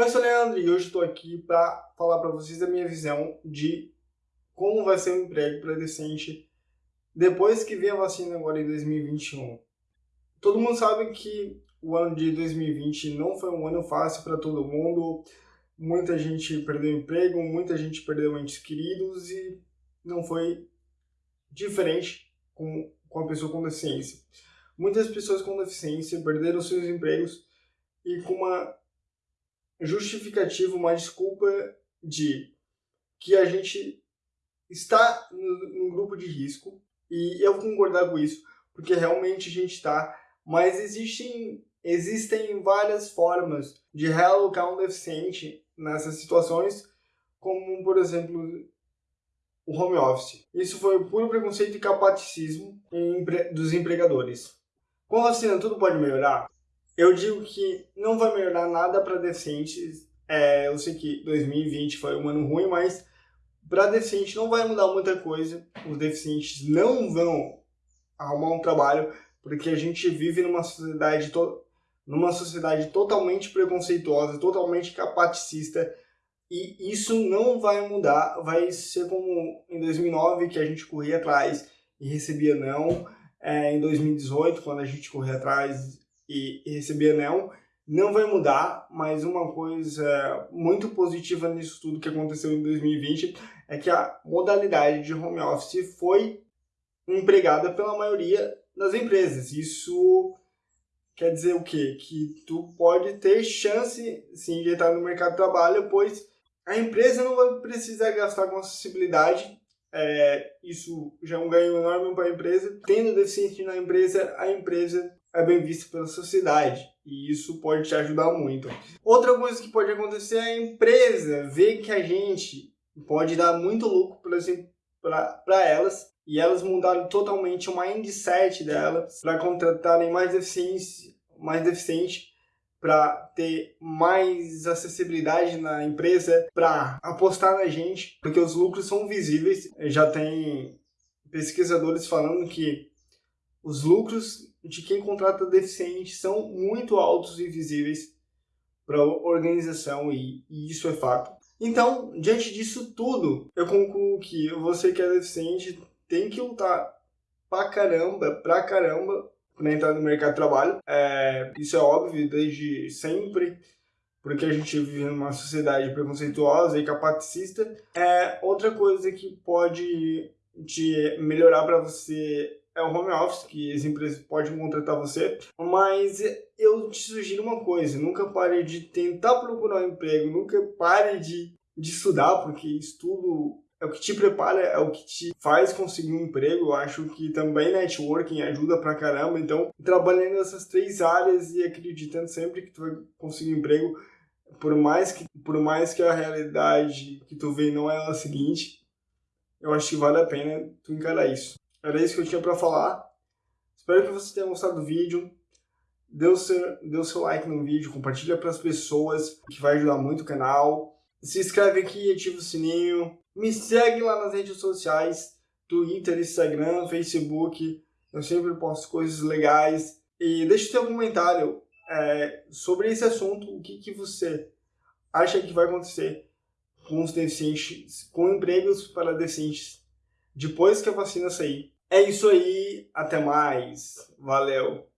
Oi, eu sou o Leandro e hoje estou aqui para falar para vocês a minha visão de como vai ser o emprego para decente depois que vier a vacina agora em 2021. Todo mundo sabe que o ano de 2020 não foi um ano fácil para todo mundo, muita gente perdeu emprego, muita gente perdeu entes queridos e não foi diferente com, com a pessoa com deficiência. Muitas pessoas com deficiência perderam seus empregos e com uma justificativa, uma desculpa de que a gente está no, grupo de risco e eu concordar com isso, porque realmente a gente está, mas existem, existem várias formas de realocar um deficiente nessas situações, como, por exemplo, o home office. Isso foi puro preconceito e capaticismo dos empregadores. Com a vacina tudo pode melhorar? Eu digo que não vai melhorar nada para deficientes. É, eu sei que 2020 foi um ano ruim, mas para deficiente não vai mudar muita coisa. Os deficientes não vão arrumar um trabalho porque a gente vive numa sociedade numa sociedade totalmente preconceituosa, totalmente capaticista, e isso não vai mudar, vai ser como em 2009 que a gente corria atrás e recebia não, é, em 2018 quando a gente corria atrás e, receber não, não vai mudar, mas uma coisa muito positiva nisso tudo que aconteceu em 2020 é que a modalidade de home office foi empregada pela maioria das empresas. Isso quer dizer o quê? Que tu pode ter chance sim de entrar no mercado de trabalho, pois a empresa não vai precisar gastar com acessibilidade. É, isso já é um ganho enorme para a empresa. Tendo deficiente na empresa, a empresa é bem visto pela sociedade e isso pode te ajudar muito. Outra coisa que pode acontecer é a empresa ver que a gente pode dar muito lucro para elas e elas mudaram totalmente o mindset delas para contratarem mais deficiente, mais deficiente para ter mais acessibilidade na empresa, para apostar na gente, porque os lucros são visíveis. Já tem pesquisadores falando que os lucros de quem contrata deficiente são muito altos e visíveis para a organização e, e, isso é fato. Então, diante disso tudo, eu concluo que você que é deficiente tem que lutar pra caramba, pra caramba, para entrar no mercado de trabalho. É, isso é óbvio desde sempre, porque a gente vive numa sociedade preconceituosa e capaticista. É, outra coisa que pode te melhorar para você é o home office, que as empresas podem contratar você, mas eu te sugiro uma coisa, nunca pare de tentar procurar um emprego, nunca pare de, de estudar, porque estudo é o que te prepara, é o que te faz conseguir um emprego. Eu acho que também networking ajuda pra caramba. Então, trabalhando nessas três áreas e acreditando sempre que tu vai conseguir um emprego, por mais que, por mais que a realidade que tu vê não é a seguinte, eu acho que vale a pena tu encarar isso. Era isso que eu tinha para falar. Espero que você tenha gostado do vídeo. Dê o seu, dê o seu like no vídeo, compartilha para as pessoas, que vai ajudar muito o canal. Se inscreve aqui, ativa o sininho. Me segue lá nas redes sociais, Twitter, Instagram, Facebook. Eu sempre posto coisas legais. E deixa o seu comentário é, sobre esse assunto. O que, que você acha que vai acontecer com os deficientes, com empregos para deficientes depois que a vacina sair. É isso aí, até mais, valeu!